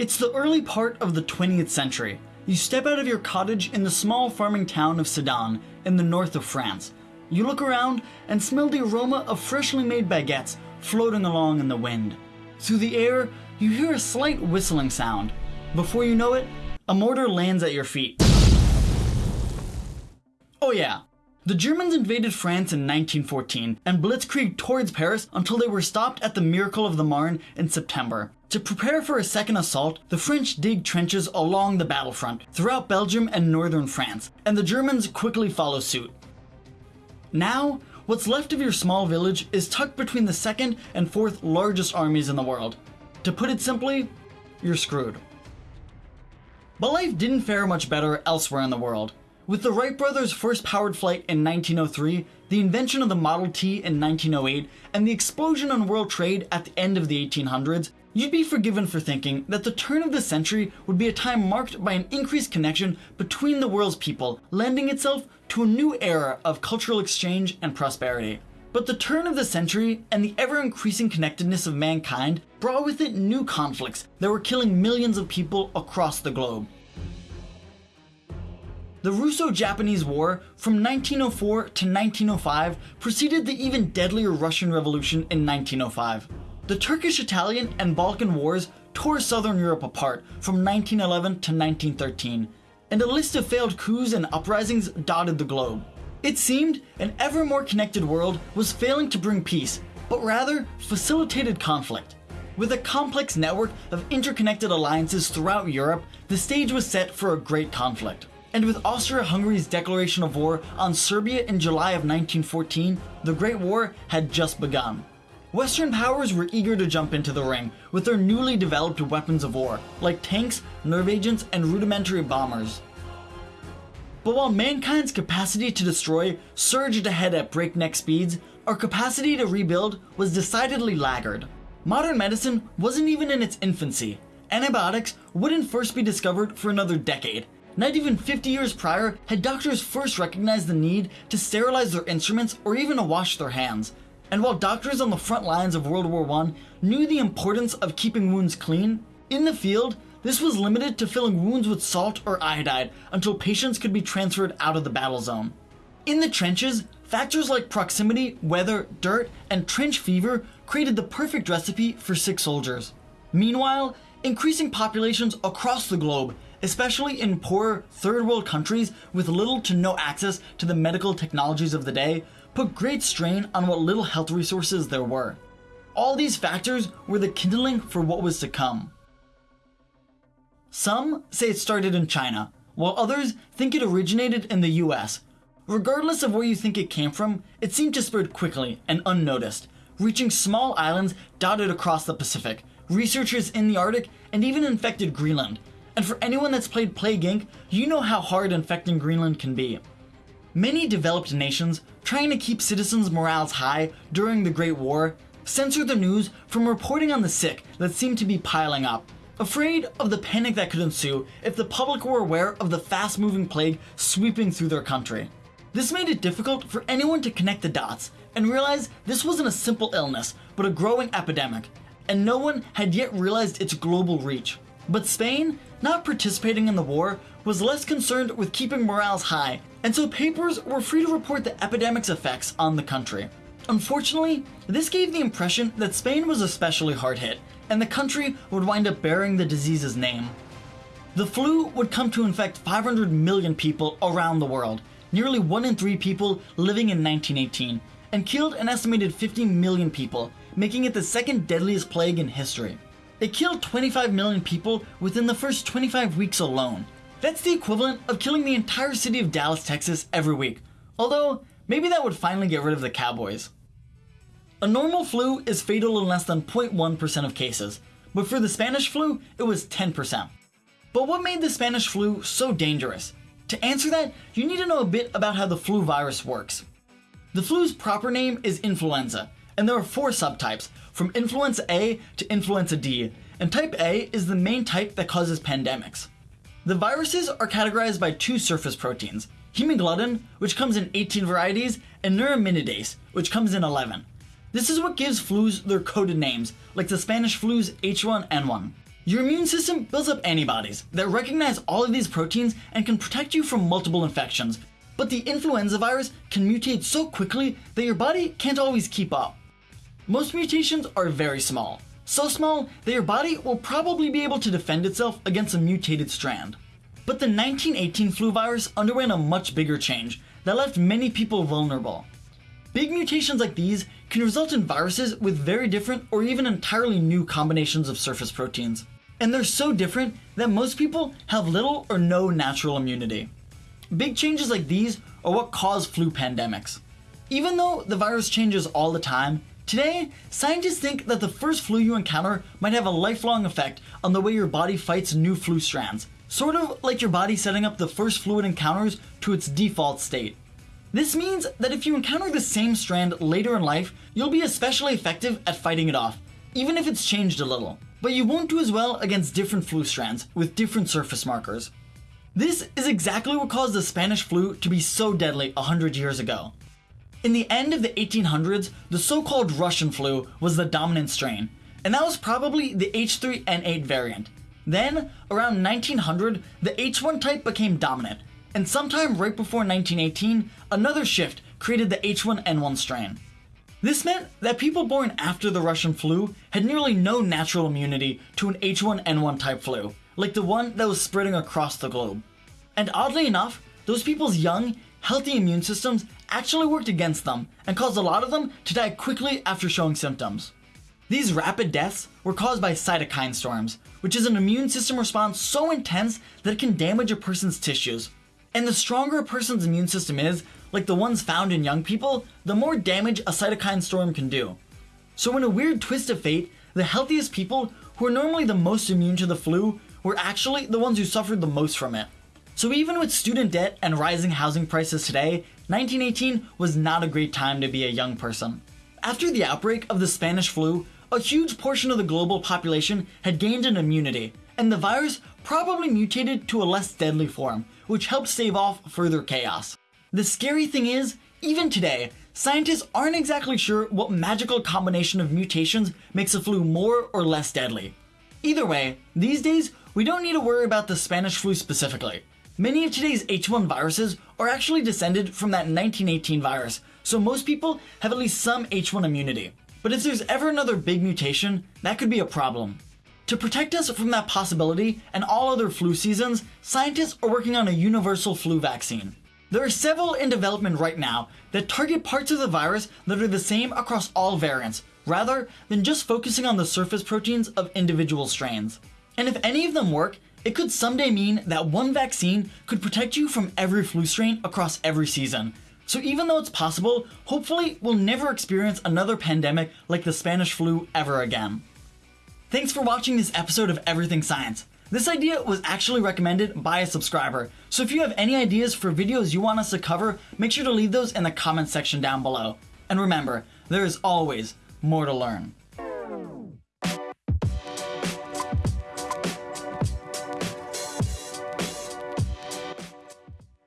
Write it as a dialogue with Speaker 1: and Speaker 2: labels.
Speaker 1: It's the early part of the 20th century. You step out of your cottage in the small farming town of Sedan in the north of France. You look around and smell the aroma of freshly made baguettes floating along in the wind. Through the air, you hear a slight whistling sound. Before you know it, a mortar lands at your feet. Oh yeah, the Germans invaded France in 1914 and blitzkrieged towards Paris until they were stopped at the Miracle of the Marne in September. To prepare for a second assault, the French dig trenches along the battlefront throughout Belgium and northern France, and the Germans quickly follow suit. Now, what's left of your small village is tucked between the second and fourth largest armies in the world. To put it simply, you're screwed. But life didn't fare much better elsewhere in the world. With the Wright brothers' first powered flight in 1903, the invention of the Model T in 1908, and the explosion on world trade at the end of the 1800s, you'd be forgiven for thinking that the turn of the century would be a time marked by an increased connection between the world's people, lending itself to a new era of cultural exchange and prosperity. But the turn of the century and the ever increasing connectedness of mankind brought with it new conflicts that were killing millions of people across the globe. The Russo-Japanese War from 1904 to 1905 preceded the even deadlier Russian Revolution in 1905. The Turkish-Italian and Balkan Wars tore southern Europe apart from 1911 to 1913, and a list of failed coups and uprisings dotted the globe. It seemed an ever more connected world was failing to bring peace, but rather facilitated conflict. With a complex network of interconnected alliances throughout Europe, the stage was set for a great conflict. And with Austria-Hungary's declaration of war on Serbia in July of 1914, the Great War had just begun. Western powers were eager to jump into the ring with their newly developed weapons of war, like tanks, nerve agents, and rudimentary bombers. But while mankind's capacity to destroy surged ahead at breakneck speeds, our capacity to rebuild was decidedly laggard. Modern medicine wasn't even in its infancy. Antibiotics wouldn't first be discovered for another decade, not even 50 years prior had doctors first recognized the need to sterilize their instruments or even to wash their hands. And while doctors on the front lines of World War I knew the importance of keeping wounds clean, in the field, this was limited to filling wounds with salt or iodide until patients could be transferred out of the battle zone. In the trenches, factors like proximity, weather, dirt, and trench fever created the perfect recipe for sick soldiers. Meanwhile, increasing populations across the globe especially in poor third world countries with little to no access to the medical technologies of the day, put great strain on what little health resources there were. All these factors were the kindling for what was to come. Some say it started in China, while others think it originated in the US. Regardless of where you think it came from, it seemed to spread quickly and unnoticed, reaching small islands dotted across the Pacific, researchers in the Arctic, and even infected Greenland, and for anyone that's played Plague Inc., you know how hard infecting Greenland can be. Many developed nations, trying to keep citizens' morales high during the Great War, censored the news from reporting on the sick that seemed to be piling up, afraid of the panic that could ensue if the public were aware of the fast-moving plague sweeping through their country. This made it difficult for anyone to connect the dots and realize this wasn't a simple illness, but a growing epidemic, and no one had yet realized its global reach. But Spain not participating in the war, was less concerned with keeping morales high, and so papers were free to report the epidemic's effects on the country. Unfortunately, this gave the impression that Spain was especially hard hit, and the country would wind up bearing the disease's name. The flu would come to infect 500 million people around the world, nearly 1 in 3 people living in 1918, and killed an estimated 50 million people, making it the second deadliest plague in history. It killed 25 million people within the first 25 weeks alone. That's the equivalent of killing the entire city of Dallas, Texas every week. Although, maybe that would finally get rid of the Cowboys. A normal flu is fatal in less than 0.1% of cases, but for the Spanish flu, it was 10%. But what made the Spanish flu so dangerous? To answer that, you need to know a bit about how the flu virus works. The flu's proper name is influenza, and there are four subtypes, from influenza A to influenza D, and type A is the main type that causes pandemics. The viruses are categorized by two surface proteins, hemagglutinin, which comes in 18 varieties, and neuraminidase, which comes in 11. This is what gives flus their coded names, like the Spanish flu's H1N1. Your immune system builds up antibodies that recognize all of these proteins and can protect you from multiple infections, but the influenza virus can mutate so quickly that your body can't always keep up. Most mutations are very small, so small that your body will probably be able to defend itself against a mutated strand. But the 1918 flu virus underwent a much bigger change that left many people vulnerable. Big mutations like these can result in viruses with very different or even entirely new combinations of surface proteins. And they're so different that most people have little or no natural immunity. Big changes like these are what cause flu pandemics. Even though the virus changes all the time, today, scientists think that the first flu you encounter might have a lifelong effect on the way your body fights new flu strands, sort of like your body setting up the first fluid encounters to its default state. This means that if you encounter the same strand later in life, you'll be especially effective at fighting it off, even if it's changed a little. But you won't do as well against different flu strands with different surface markers. This is exactly what caused the Spanish flu to be so deadly 100 years ago. In the end of the 1800s, the so-called Russian flu was the dominant strain, and that was probably the H3N8 variant. Then, around 1900, the H1 type became dominant, and sometime right before 1918, another shift created the H1N1 strain. This meant that people born after the Russian flu had nearly no natural immunity to an H1N1 type flu, like the one that was spreading across the globe. And oddly enough, those people's young, healthy immune systems actually worked against them and caused a lot of them to die quickly after showing symptoms. These rapid deaths were caused by cytokine storms, which is an immune system response so intense that it can damage a person's tissues, and the stronger a person's immune system is, like the ones found in young people, the more damage a cytokine storm can do. So in a weird twist of fate, the healthiest people, who are normally the most immune to the flu, were actually the ones who suffered the most from it. So even with student debt and rising housing prices today, 1918 was not a great time to be a young person. After the outbreak of the Spanish flu, a huge portion of the global population had gained an immunity, and the virus probably mutated to a less deadly form, which helped stave off further chaos. The scary thing is, even today, scientists aren't exactly sure what magical combination of mutations makes a flu more or less deadly. Either way, these days, we don't need to worry about the Spanish flu specifically. Many of today's H1 viruses are actually descended from that 1918 virus, so most people have at least some H1 immunity. But if there's ever another big mutation, that could be a problem. To protect us from that possibility and all other flu seasons, scientists are working on a universal flu vaccine. There are several in development right now that target parts of the virus that are the same across all variants, rather than just focusing on the surface proteins of individual strains. And if any of them work, it could someday mean that one vaccine could protect you from every flu strain across every season. So even though it's possible, hopefully we'll never experience another pandemic like the Spanish flu ever again. Thanks for watching this episode of Everything Science. This idea was actually recommended by a subscriber, so if you have any ideas for videos you want us to cover, make sure to leave those in the comments section down below. And remember, there is always more to learn.